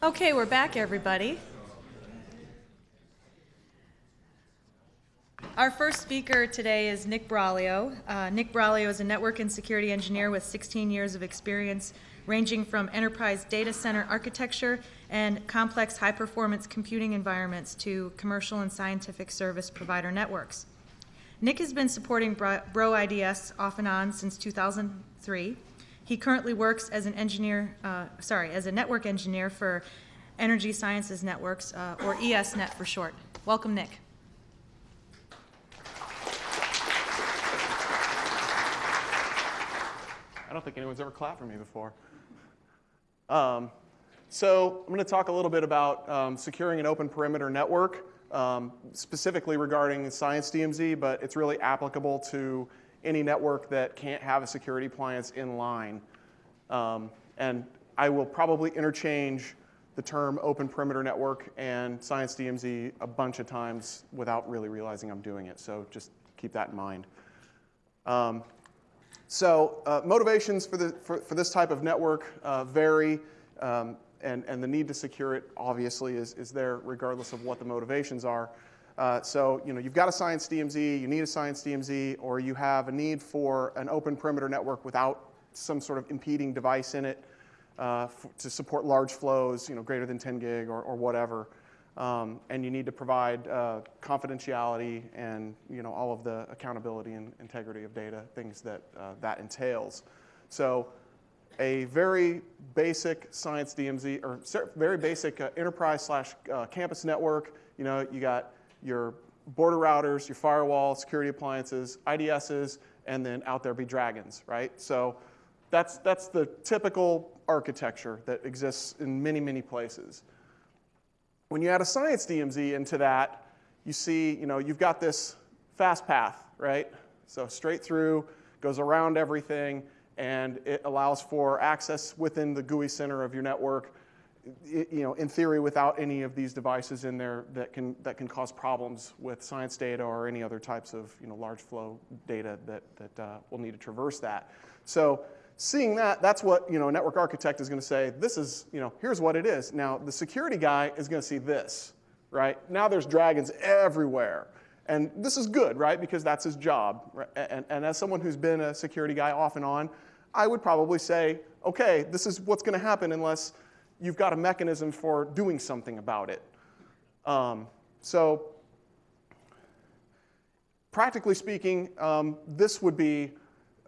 Okay, we're back, everybody. Our first speaker today is Nick Buraglio. Uh, Nick Buraglio is a network and security engineer with 16 years of experience ranging from enterprise data center architecture and complex high-performance computing environments to commercial and scientific service provider networks. Nick has been supporting Bro IDS off and on since 2003. He currently works as an engineer, uh, sorry, as a network engineer for Energy Sciences Networks, uh, or ESNet for short. Welcome, Nick. I don't think anyone's ever clapped for me before. Um, so I'm going to talk a little bit about um, securing an open perimeter network, um, specifically regarding Science DMZ, but it's really applicable to any network that can't have a security appliance in line. Um, and I will probably interchange the term open perimeter network and Science DMZ a bunch of times without really realizing I'm doing it. So just keep that in mind. Um, so uh, motivations for, the, for, for, this type of network uh, vary, um, and, and the need to secure it obviously is, is there regardless of what the motivations are. Uh, so you know, you've got a Science DMZ, you need a Science DMZ, or you have a need for an open perimeter network without some sort of impeding device in it uh, to support large flows, you know, greater than 10 gig or, or whatever. Um, and you need to provide uh, confidentiality and you know, all of the accountability and integrity of data, things that uh, that entails. So a very basic science DMZ, or very basic uh, enterprise slash campus network, you know, you got your border routers, your firewall, security appliances, IDSs, and then out there be dragons, right? So that's, that's the typical architecture that exists in many, many places. When you add a science DMZ into that, you see, you know, you've got this fast path, right? So straight through, goes around everything, and it allows for access within the gooey center of your network, you know, in theory, without any of these devices in there that can, that can cause problems with science data or any other types of, you know, large flow data that, that uh, will need to traverse that. So seeing that, that's what you know, a network architect is going to say, this is, you know, here's what it is. Now, the security guy is going to see this, right? Now there's dragons everywhere. And this is good, right? Because that's his job. Right? And, and as someone who's been a security guy off and on, I would probably say, okay, this is what's going to happen unless you've got a mechanism for doing something about it. Um, so practically speaking, um, this would be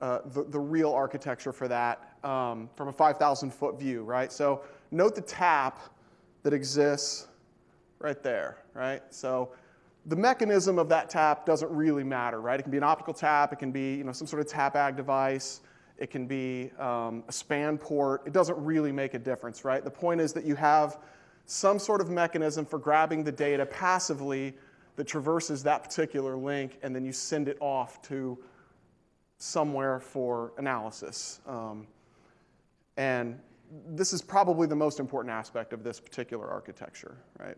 uh, the, the real architecture for that um, from a 5,000 foot view, right? So note the tap that exists right there, right? So the mechanism of that tap doesn't really matter, right? It can be an optical tap, it can be you know, some sort of tap ag device, it can be um, a span port. It doesn't really make a difference, right? The point is that you have some sort of mechanism for grabbing the data passively that traverses that particular link, and then you send it off to somewhere for analysis. Um, and this is probably the most important aspect of this particular architecture, right?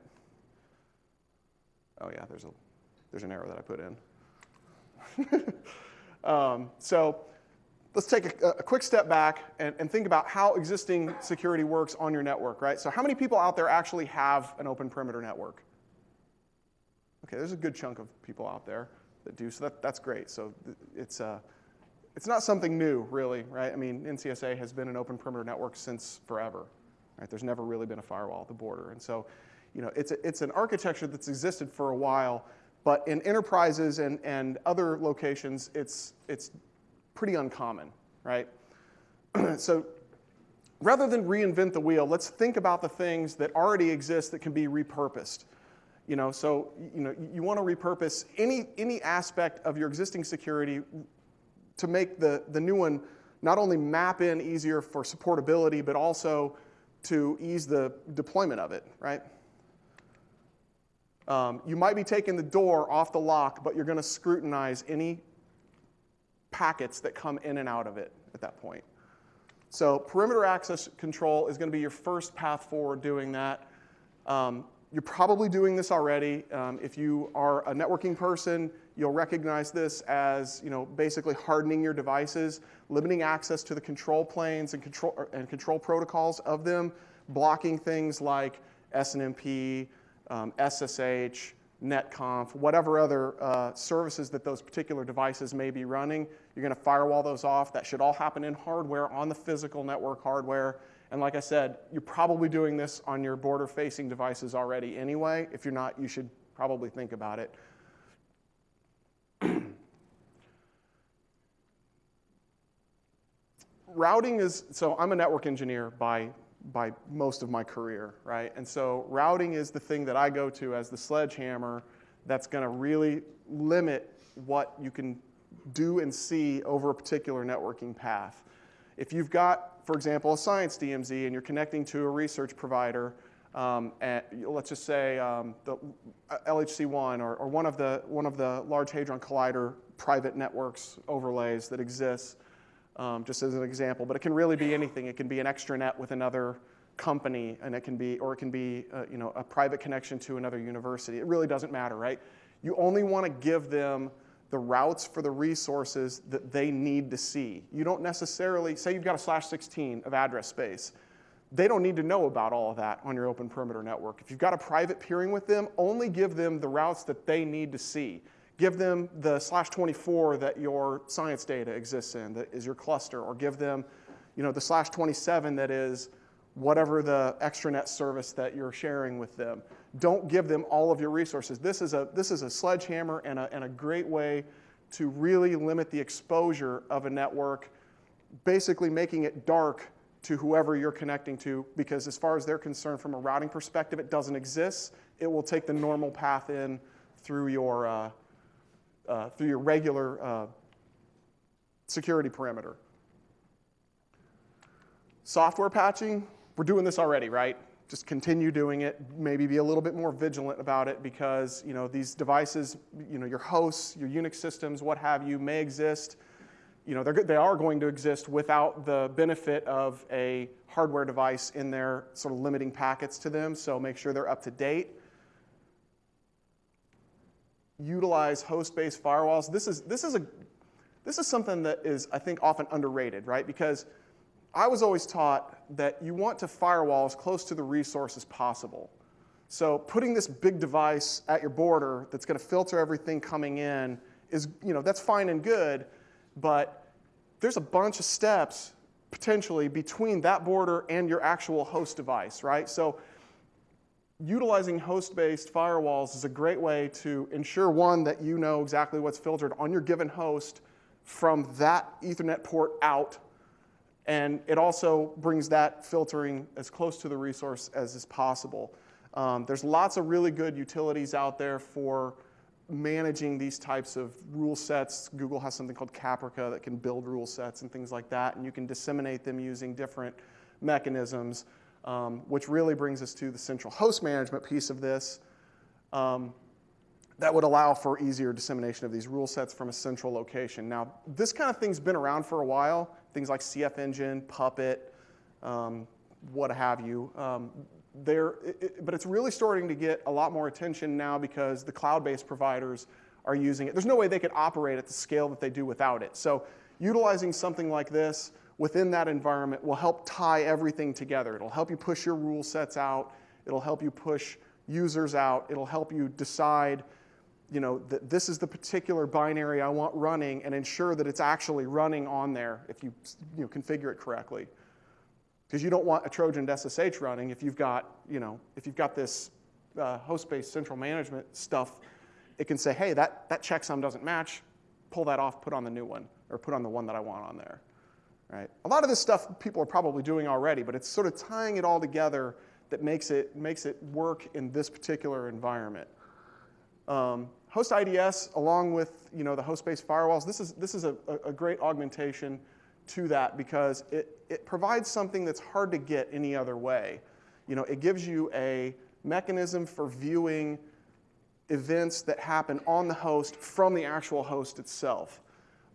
Oh yeah, there's, a, there's an error that I put in. um, so let's take a, a, quick step back and, and think about how existing security works on your network, right? So how many people out there actually have an open perimeter network? Okay, there's a good chunk of people out there that do, so that, that's great. So it's, uh, it's not something new, really, right? I mean, NCSA has been an open perimeter network since forever, right? There's never really been a firewall at the border. And so, you know, it's, a, it's an architecture that's existed for a while, but in enterprises and, and other locations, it's, it's pretty uncommon, right? so rather than reinvent the wheel, let's think about the things that already exist that can be repurposed. You know, so you know, you want to repurpose any, any aspect of your existing security to make the, the new one not only map in easier for supportability, but also to ease the deployment of it, right? Um, you might be taking the door off the lock, but you're going to scrutinize any packets that come in and out of it at that point. So perimeter access control is going to be your first path forward doing that. Um, you're probably doing this already. Um, if you are a networking person, you'll recognize this as you know, basically hardening your devices, limiting access to the control planes and control, and control protocols of them blocking things like SNMP, um, SSH, netconf, whatever other uh, services that those particular devices may be running. You're going to firewall those off. That should all happen in hardware on the physical network hardware. And like I said, you're probably doing this on your border facing devices already anyway. If you're not, you should probably think about it. routing is, so I'm a network engineer by, by most of my career, right? And so routing is the thing that I go to as the sledgehammer that's gonna really limit what you can do and see over a particular networking path. If you've got, for example, a science DMZ and you're connecting to a research provider, um, at, let's just say um, the uh, LHCONE or, or, one, of the, one of the Large Hadron Collider private networks overlays that exists, um, just as an example. But it can really be anything. It can be an extranet with another company, and it can be, or it can be, uh, you know, a private connection to another university. It really doesn't matter, right? You only want to give them the routes for the resources that they need to see. You don't necessarily, say you've got a slash 16 of address space. They don't need to know about all of that on your open perimeter network. If you've got a private peering with them, only give them the routes that they need to see. Give them the slash 24 that your science data exists in, that is your cluster, or give them you know, the slash 27 that is whatever the extranet service that you're sharing with them. Don't give them all of your resources. This is a, this is a sledgehammer and a, and a great way to really limit the exposure of a network, basically making it dark to whoever you're connecting to, because as far as they're concerned from a routing perspective, it doesn't exist. It will take the normal path in through your, uh, uh, through your regular uh, security perimeter. Software patching, we're doing this already, right? Just continue doing it, maybe be a little bit more vigilant about it because you know, these devices, you know, your hosts, your Unix systems, what have you, may exist. You know, they are going to exist without the benefit of a hardware device in there sort of limiting packets to them, so make sure they're up to date. Utilize host-based firewalls. This is, this, is a, this is something that is, I think, often underrated, right? Because I was always taught that you want to firewall as close to the resource as possible. So putting this big device at your border that's going to filter everything coming in is, you know, that's fine and good, but there's a bunch of steps potentially between that border and your actual host device, right? So utilizing host-based firewalls is a great way to ensure, one, that you know exactly what's filtered on your given host from that Ethernet port out and it also brings that filtering as close to the resource as is possible. Um, there's lots of really good utilities out there for managing these types of rule sets. Google has something called Capirca that can build rule sets and things like that, and you can disseminate them using different mechanisms, um, which really brings us to the central host management piece of this. Um, that would allow for easier dissemination of these rule sets from a central location. Now, this kind of thing's been around for a while things like CFEngine, Puppet, um, what have you. Um, it, but it's really starting to get a lot more attention now because the cloud-based providers are using it. There's no way they could operate at the scale that they do without it. So utilizing something like this within that environment will help tie everything together. It'll help you push your rule sets out. It'll help you push users out. It'll help you decide you know, that this is the particular binary I want running and ensure that it's actually running on there if you, you know, configure it correctly. Because you don't want a Trojan SSH running if you've got, you know, if you've got this uh, host-based central management stuff, it can say, hey, that, that checksum doesn't match, pull that off, put on the new one, or put on the one that I want on there. Right? A lot of this stuff people are probably doing already, but it's sort of tying it all together that makes it, makes it work in this particular environment. Um, Host IDS, along with you know, the host-based firewalls, this is, this is a, a great augmentation to that because it, it provides something that's hard to get any other way. You know, it gives you a mechanism for viewing events that happen on the host from the actual host itself.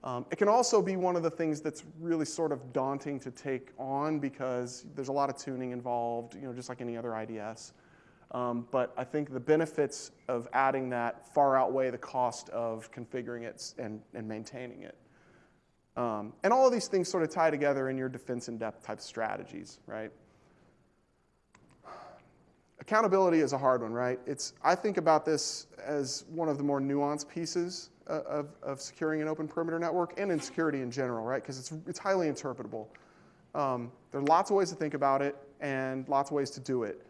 Um, it can also be one of the things that's really sort of daunting to take on because there's a lot of tuning involved, you know, just like any other IDS. Um, but I think the benefits of adding that far outweigh the cost of configuring it and, and maintaining it. Um, and all of these things sort of tie together in your defense in depth type strategies, right? accountability is a hard one, right? It's, I think about this as one of the more nuanced pieces of, of securing an open perimeter network and in security in general, right? Because it's, it's highly interpretable. Um, there are lots of ways to think about it and lots of ways to do it.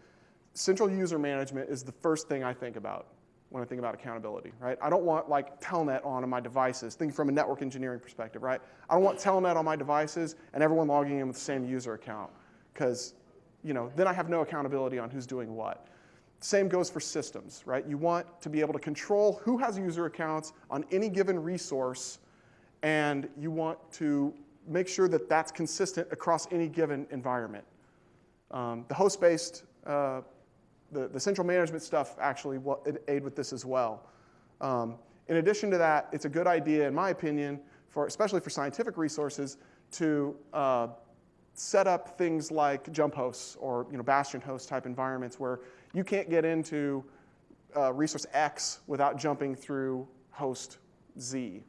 Central user management is the first thing I think about when I think about accountability, right? I don't want like Telnet on on my devices, thinking from a network engineering perspective, right? I don't want Telnet on my devices and everyone logging in with the same user account because you know, then I have no accountability on who's doing what. Same goes for systems, right? You want to be able to control who has user accounts on any given resource, and you want to make sure that that's consistent across any given environment. Um, the host-based, uh, the, the central management stuff actually will aid with this as well. Um, in addition to that, it's a good idea, in my opinion, for, especially for scientific resources, to uh, set up things like jump hosts or you know, bastion host type environments where you can't get into uh, resource X without jumping through host Z.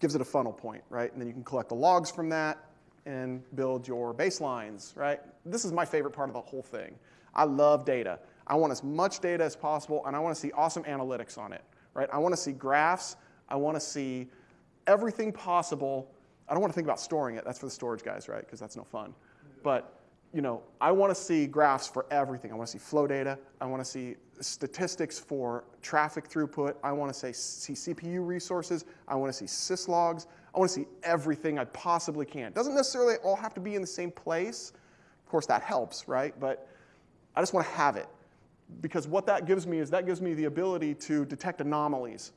Gives it a funnel point, right? And then you can collect the logs from that and build your baselines, right? This is my favorite part of the whole thing. I love data. I want as much data as possible, and I want to see awesome analytics on it, right? I want to see graphs. I want to see everything possible I don't want to think about storing it. That's for the storage guys, right? Because that's no fun. But you know, I want to see graphs for everything. I want to see flow data. I want to see statistics for traffic throughput. I want to say, see CPU resources. I want to see syslogs. I want to see everything I possibly can. Doesn't necessarily all have to be in the same place. Of course, that helps, right? But I just want to have it. Because what that gives me is that gives me the ability to detect anomalies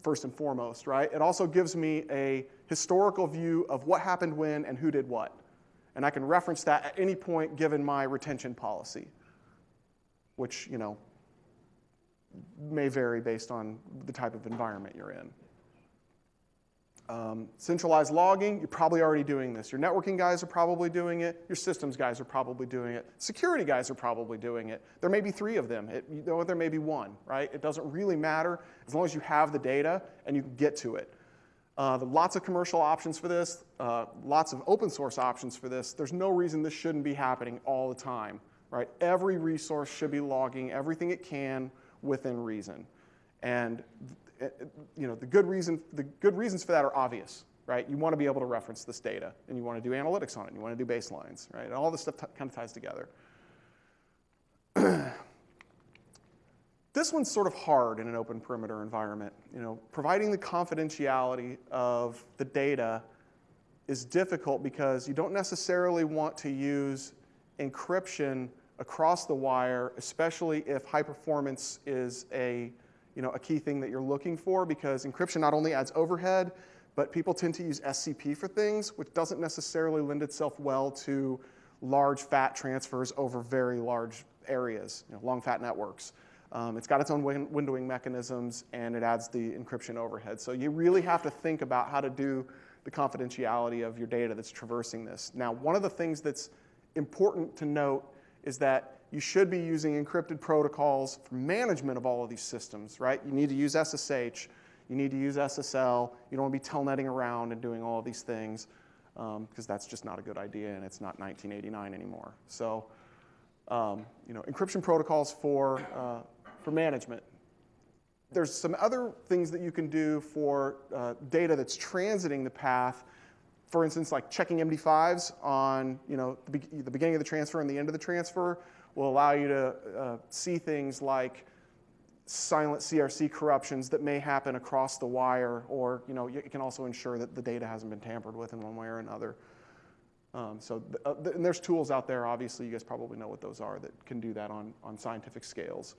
first and foremost, right? It also gives me a historical view of what happened when and who did what. And I can reference that at any point given my retention policy, which, you know, may vary based on the type of environment you're in. Um, centralized logging, you're probably already doing this. Your networking guys are probably doing it. Your systems guys are probably doing it. Security guys are probably doing it. There may be three of them. It, you know, there may be one, right? It doesn't really matter as long as you have the data and you can get to it. Uh, lots of commercial options for this, uh, lots of open source options for this. There's no reason this shouldn't be happening all the time, right? Every resource should be logging everything it can within reason. And Uh, you know, the good, reason, the good reasons for that are obvious, right? You want to be able to reference this data, and you want to do analytics on it, and you want to do baselines, right? And all this stuff kind of ties together. this one's sort of hard in an open perimeter environment. You know, providing the confidentiality of the data is difficult because you don't necessarily want to use encryption across the wire, especially if high performance is a you know, a key thing that you're looking for because encryption not only adds overhead, but people tend to use SCP for things, which doesn't necessarily lend itself well to large fat transfers over very large areas, you know, long fat networks. Um, it's got its own win windowing mechanisms and it adds the encryption overhead. So you really have to think about how to do the confidentiality of your data that's traversing this. Now, one of the things that's important to note is that you should be using encrypted protocols for management of all of these systems, right? You need to use SSH, you need to use SSL, you don't want to be telnetting around and doing all of these things because um, that's just not a good idea and it's not 1989 anymore. So, um, you know, encryption protocols for, uh, for management. There's some other things that you can do for uh, data that's transiting the path for instance, like checking MD5s on you know, the, be the, beginning of the transfer and the end of the transfer will allow you to uh, see things like silent CRC corruptions that may happen across the wire, or you know, it can also ensure that the data hasn't been tampered with in one way or another. Um, so, th uh, th and there's tools out there, obviously, you guys probably know what those are, that can do that on, on scientific scales.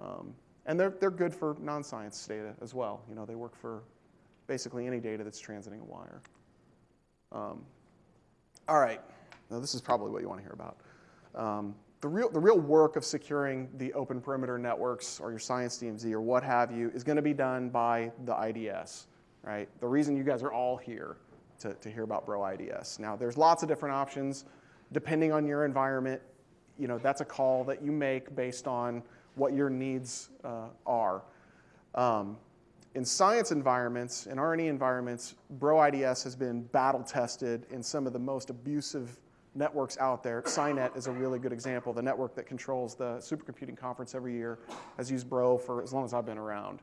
Um, and they're, they're good for non-science data as well. You know, they work for basically any data that's transiting a wire. Um, all right, now this is probably what you want to hear about. Um, the, real, the real work of securing the open perimeter networks or your science DMZ or what have you is going to be done by the IDS, right? The reason you guys are all here to, to hear about Bro IDS. Now, there's lots of different options depending on your environment. You know, that's a call that you make based on what your needs uh, are. Um, in science environments, in R&E environments, Bro IDS has been battle tested in some of the most abusive networks out there. SCinet is a really good example. The network that controls the supercomputing conference every year has used Bro for as long as I've been around.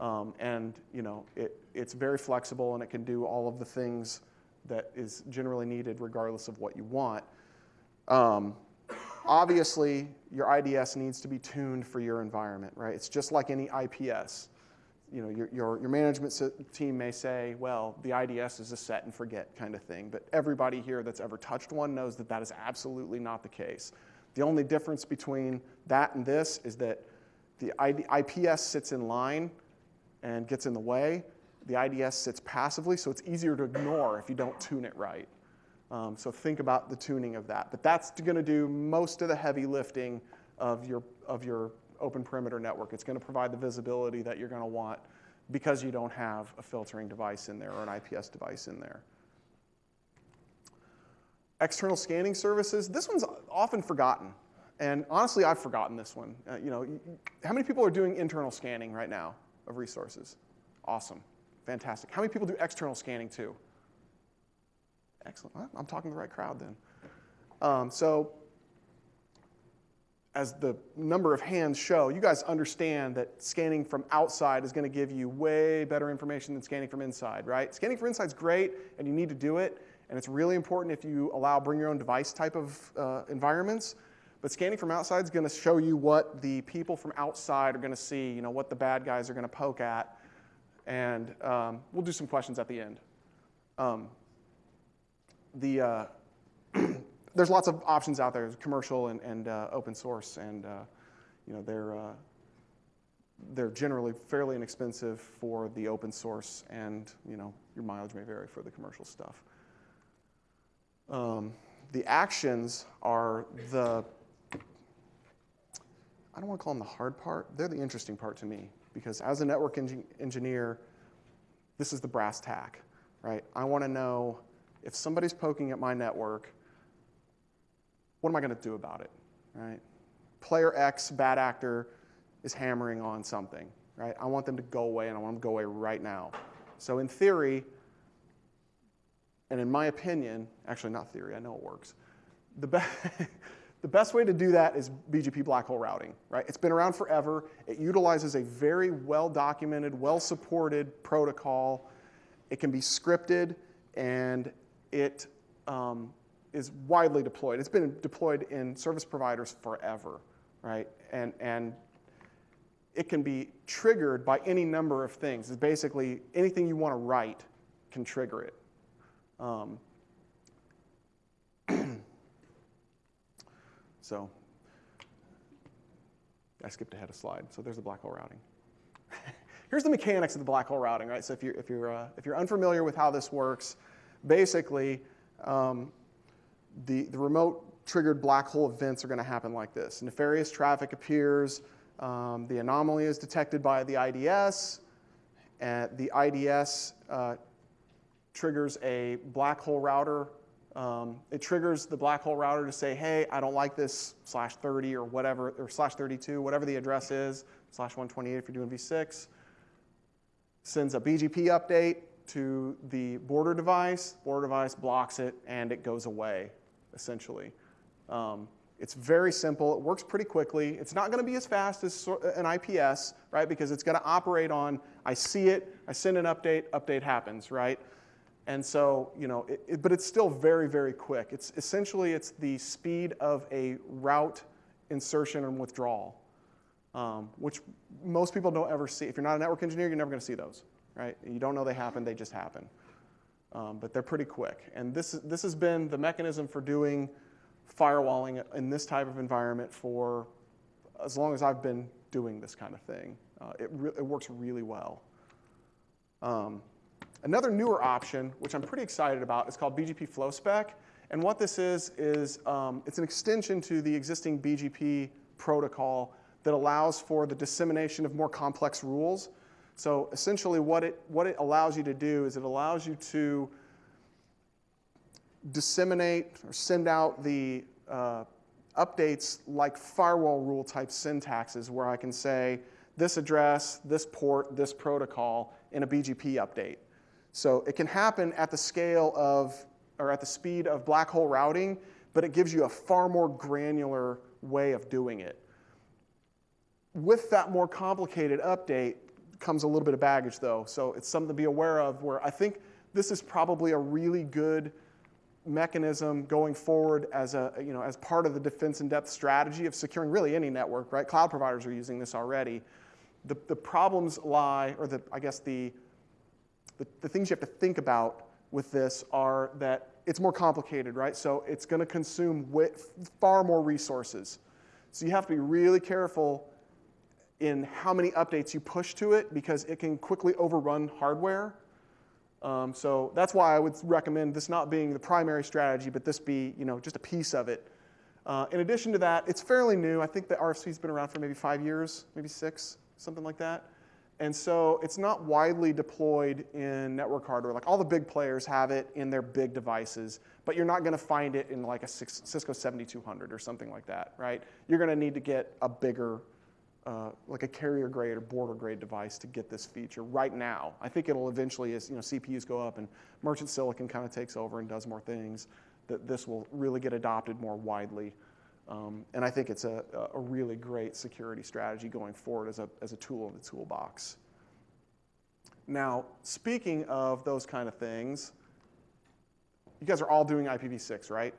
Um, and you know, it, it's very flexible and it can do all of the things that is generally needed regardless of what you want. Um, obviously, your IDS needs to be tuned for your environment, right? It's just like any IPS. You know, your, your, your management team may say, well, the IDS is a set and forget kind of thing, but everybody here that's ever touched one knows that that is absolutely not the case. The only difference between that and this is that the ID, IPS sits in line and gets in the way. The IDS sits passively, so it's easier to ignore if you don't tune it right. Um, so think about the tuning of that. But that's going to do most of the heavy lifting of your, of your open perimeter network. It's going to provide the visibility that you're going to want because you don't have a filtering device in there or an IPS device in there. External scanning services, this one's often forgotten. And honestly, I've forgotten this one. Uh, you know, how many people are doing internal scanning right now of resources? Awesome, fantastic. How many people do external scanning too? Excellent. I'm talking to the right crowd then. Um, so, as the number of hands show, you guys understand that scanning from outside is going to give you way better information than scanning from inside, right? Scanning from inside is great, and you need to do it, and it's really important if you allow bring your own device type of uh, environments. But scanning from outside is going to show you what the people from outside are going to see, you know, what the bad guys are going to poke at, and um, we'll do some questions at the end. Um, the, uh, there's lots of options out there, commercial and, and uh, open source, and uh, you know, they're, uh, they're generally fairly inexpensive for the open source, and you know, your mileage may vary for the commercial stuff. Um, the actions are the, I don't want to call them the hard part, they're the interesting part to me, because as a network engineer, this is the brass tack, right? I want to know if somebody's poking at my network, what am I going to do about it, right? Player X, bad actor, is hammering on something, right? I want them to go away, and I want them to go away right now. So in theory, and in my opinion, actually not theory, I know it works, the, be the best way to do that is BGP black hole routing, right? It's been around forever. It utilizes a very well-documented, well-supported protocol. It can be scripted, and it um, is widely deployed. It's been deployed in service providers forever, right? And, and it can be triggered by any number of things. It's basically anything you want to write can trigger it. Um, so I skipped ahead a slide. So there's the black hole routing. Here's the mechanics of the black hole routing, right? So if you're, if you're, uh, if you're unfamiliar with how this works, basically, um, the, the remote triggered black hole events are going to happen like this. Nefarious traffic appears, um, the anomaly is detected by the IDS, and the IDS uh, triggers a black hole router. Um, it triggers the black hole router to say, hey, I don't like this slash 30 or whatever, or slash 32, whatever the address is, slash 128 if you're doing v6. Sends a BGP update, to the border device, border device blocks it, and it goes away, essentially. Um, it's very simple. It works pretty quickly. It's not going to be as fast as an IPS, right? Because it's going to operate on, I see it, I send an update, update happens, right? And so, you know, it, it, but it's still very, very quick. It's essentially, it's the speed of a route insertion and withdrawal, um, which most people don't ever see. If you're not a network engineer, you're never going to see those right? You don't know they happen, they just happen. Um, but they're pretty quick. And this, this has been the mechanism for doing firewalling in this type of environment for as long as I've been doing this kind of thing. Uh, it, it works really well. Um, another newer option, which I'm pretty excited about, is called BGP FlowSpec. And what this is, is um, it's an extension to the existing BGP protocol that allows for the dissemination of more complex rules so essentially what it, what it allows you to do is it allows you to disseminate or send out the uh, updates like firewall rule type syntaxes where I can say this address, this port, this protocol in a BGP update. So it can happen at the scale of or at the speed of black hole routing, but it gives you a far more granular way of doing it. With that more complicated update comes a little bit of baggage though, so it's something to be aware of where I think this is probably a really good mechanism going forward as a you know as part of the defense in depth strategy of securing really any network right? Cloud providers are using this already. The, the problems lie or the i guess the, the the things you have to think about with this are that it's more complicated right? So it's going to consume far more resources. So you have to be really careful in how many updates you push to it because it can quickly overrun hardware um, so that's why I would recommend this not being the primary strategy, but this be you know, just a piece of it. Uh, in addition to that, it's fairly new. I think the RFC's been around for maybe five years, maybe six, something like that. And so it's not widely deployed in network hardware. Like all the big players have it in their big devices, but you're not going to find it in like a Cisco 7200 or something like that, right? You're going to need to get a bigger uh, like a carrier grade or border grade device to get this feature right now. I think it'll eventually, as you know, CPUs go up and merchant silicon kind of takes over and does more things, that this will really get adopted more widely. Um, and I think it's a, a really great security strategy going forward as a, as a tool in the toolbox. Now, speaking of those kind of things, you guys are all doing IPv6, right?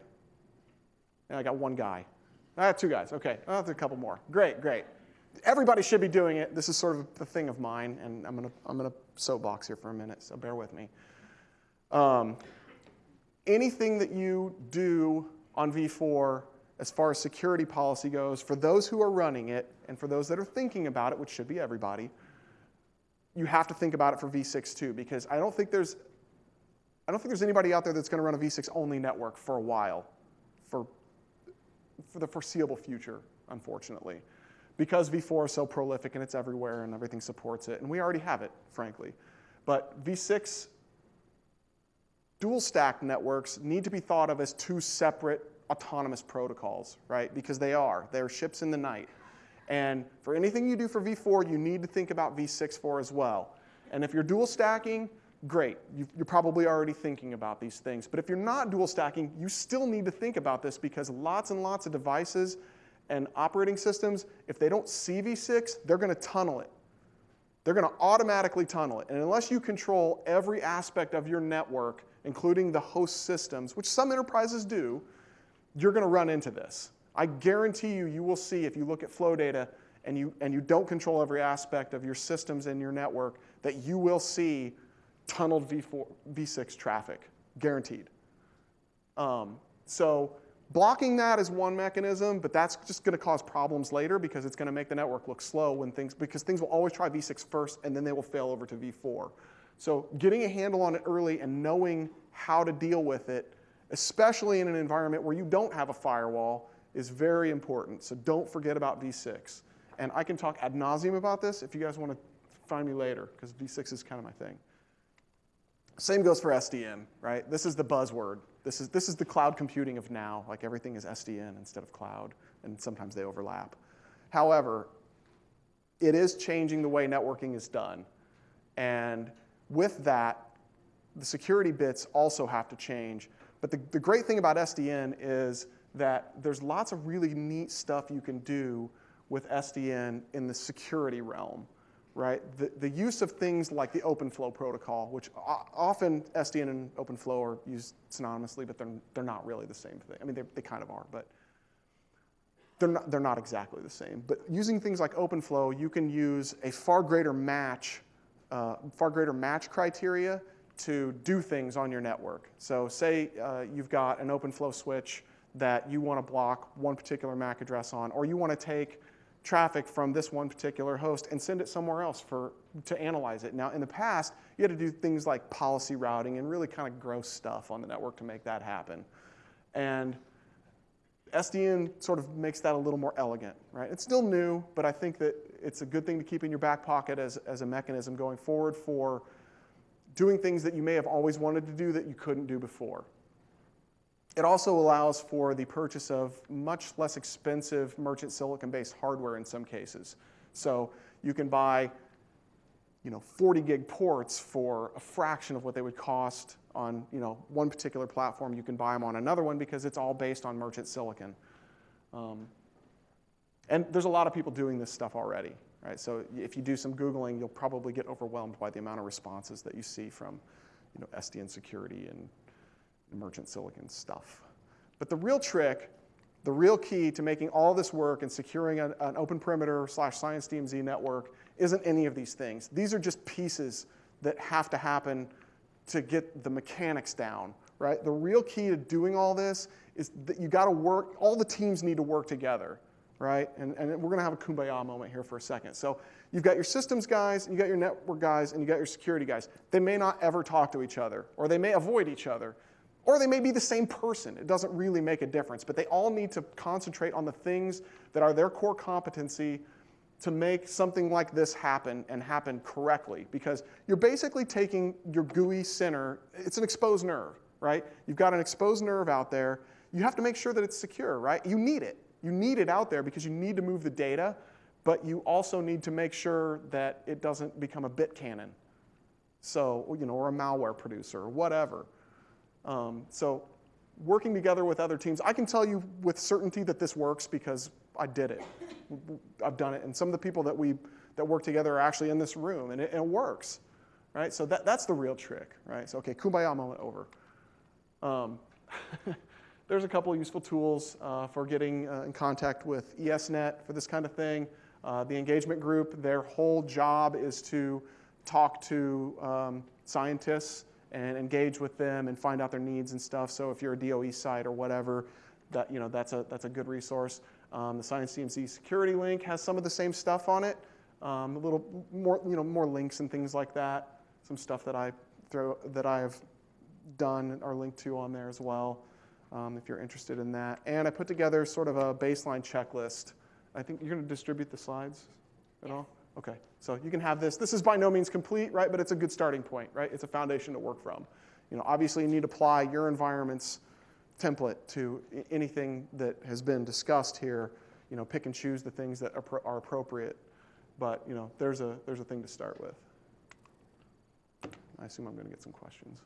And I got one guy. I got two guys. Okay, I'll have a couple more. Great, great everybody should be doing it. This is sort of the thing of mine, and I'm gonna I'm gonna soapbox here for a minute, so bear with me. Um, anything that you do on V4 as far as security policy goes, for those who are running it and for those that are thinking about it, which should be everybody, you have to think about it for V6 too, because I don't think there's I don't think there's anybody out there that's going to run a V6 only network for a while, for for the foreseeable future, unfortunately because V4 is so prolific and it's everywhere and everything supports it, and we already have it, frankly. But V6 dual stack networks need to be thought of as two separate autonomous protocols, right? Because they are. They're ships in the night. And for anything you do for V4, you need to think about V6 for as well. And if you're dual stacking, great. you are probably already thinking about these things. But if you're not dual stacking, you still need to think about this because lots and lots of devices and operating systems, if they don't see V6, they're going to tunnel it. They're going to automatically tunnel it. And unless you control every aspect of your network, including the host systems, which some enterprises do, you're going to run into this. I guarantee you, you will see if you look at flow data and you, and you don't control every aspect of your systems and your network, that you will see tunneled V4, V6 traffic, guaranteed. Um, so Blocking that is one mechanism, but that's just going to cause problems later because it's going to make the network look slow when things, because things will always try v6 first and then they will fail over to v4. So getting a handle on it early and knowing how to deal with it, especially in an environment where you don't have a firewall, is very important. So don't forget about v6. And I can talk ad nauseum about this if you guys want to find me later, because v6 is kind of my thing. Same goes for SDN, right? This is the buzzword. This is, this is the cloud computing of now, like everything is SDN instead of cloud, and sometimes they overlap. However, it is changing the way networking is done. And with that, the security bits also have to change. But the, the great thing about SDN is that there's lots of really neat stuff you can do with SDN in the security realm right? The, the use of things like the OpenFlow protocol, which often SDN and OpenFlow are used synonymously, but they're, they're not really the same thing. I mean, they, they kind of are, but they're not, they're not exactly the same. But using things like OpenFlow, you can use a far greater match, uh, far greater match criteria to do things on your network. So say uh, you've got an OpenFlow switch that you want to block one particular MAC address on, or you want to take traffic from this one particular host and send it somewhere else for, to analyze it. Now, in the past, you had to do things like policy routing and really kind of gross stuff on the network to make that happen. And SDN sort of makes that a little more elegant, right? It's still new, but I think that it's a good thing to keep in your back pocket as, as a mechanism going forward for doing things that you may have always wanted to do that you couldn't do before. It also allows for the purchase of much less expensive merchant silicon-based hardware in some cases. So you can buy you know, 40 gig ports for a fraction of what they would cost on, you know, one particular platform. You can buy them on another one because it's all based on merchant silicon. Um, and there's a lot of people doing this stuff already, right? So if you do some Googling, you'll probably get overwhelmed by the amount of responses that you see from, you know, SDN security and merchant silicon stuff. But the real trick, the real key to making all this work and securing an, an open perimeter slash science DMZ network isn't any of these things. These are just pieces that have to happen to get the mechanics down, right? The real key to doing all this is that you got to work, all the teams need to work together, right? And, and we're going to have a kumbaya moment here for a second. So you've got your systems guys, you got your network guys, and you got your security guys. They may not ever talk to each other, or they may avoid each other, or they may be the same person. It doesn't really make a difference, but they all need to concentrate on the things that are their core competency to make something like this happen and happen correctly because you're basically taking your gooey center, it's an exposed nerve, right? You've got an exposed nerve out there. You have to make sure that it's secure, right? You need it. You need it out there because you need to move the data, but you also need to make sure that it doesn't become a bit cannon. So, you know, or a malware producer or whatever. Um, so working together with other teams, I can tell you with certainty that this works because I did it. I've done it. And some of the people that we that work together are actually in this room, and it, and it works, right? So that, that's the real trick, right? So okay, kumbaya moment over. Um, there's a couple useful tools uh, for getting uh, in contact with ESNet for this kind of thing. Uh, the engagement group, their whole job is to talk to um, scientists and engage with them and find out their needs and stuff. So if you're a DOE site or whatever, that, you know, that's, a, that's a good resource. Um, the Science DMZ security link has some of the same stuff on it, um, a little more, you know, more links and things like that. Some stuff that I throw that I have done are linked to on there as well, um, if you're interested in that. And I put together sort of a baseline checklist. I think you're going to distribute the slides at all. Okay, so you can have this. This is by no means complete, right? But it's a good starting point, right? It's a foundation to work from. You know, obviously you need to apply your environment's template to anything that has been discussed here. You know, pick and choose the things that are, are appropriate. But you know, there's a there's a thing to start with. I assume I'm going to get some questions.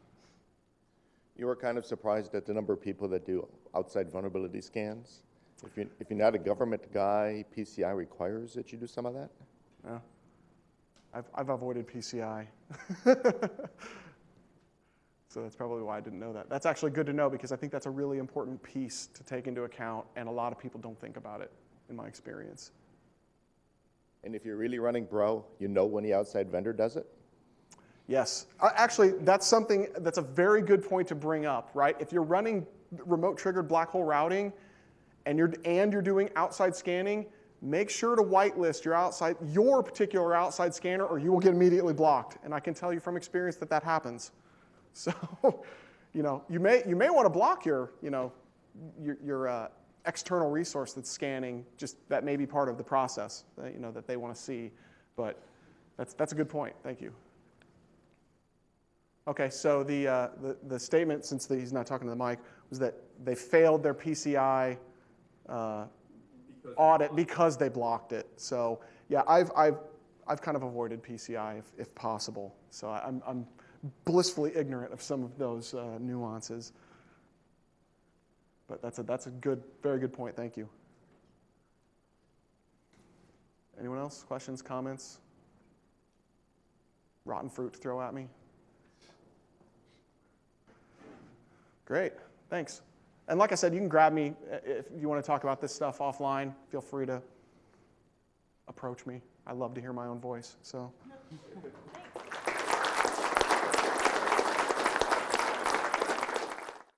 You were kind of surprised at the number of people that do outside vulnerability scans. If, you, if you're not a government guy, PCI requires that you do some of that? Yeah. I've, I've avoided PCI. so that's probably why I didn't know that. That's actually good to know because I think that's a really important piece to take into account, and a lot of people don't think about it, in my experience. And if you're really running Bro, you know when the outside vendor does it? Yes. Uh, Actually, that's something that's a very good point to bring up, right? If you're running remote triggered black hole routing and you're, and you're doing outside scanning, make sure to whitelist your outside, your particular outside scanner or you will get immediately blocked. And I can tell you from experience that that happens. So, you know, you may, you may want to block your, you know, your, your uh, external resource that's scanning, just that may be part of the process, that, you know, that they want to see. But that's, that's a good point. Thank you. Okay, so the, uh, the, the statement, since the, he's not talking to the mic, was that they failed their PCI uh, audit because they blocked it. So yeah, I've, I've, I've kind of avoided PCI if, if possible. So I'm, I'm blissfully ignorant of some of those uh, nuances. But that's a, that's a good, very good point. Thank you. Anyone else? Questions, comments? Rotten fruit to throw at me? Great, thanks. And like I said, you can grab me uh, if you want to talk about this stuff offline. Feel free to approach me. I love to hear my own voice. So,